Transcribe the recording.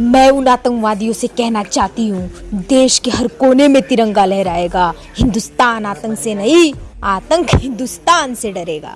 मैं उन आतंकवादियों से कहना चाहती हूँ, देश के हर कोने में तिरंगा लहराएगा। हिंदुस्तान आतंक से नहीं, आतंक हिंदुस्तान से डरेगा।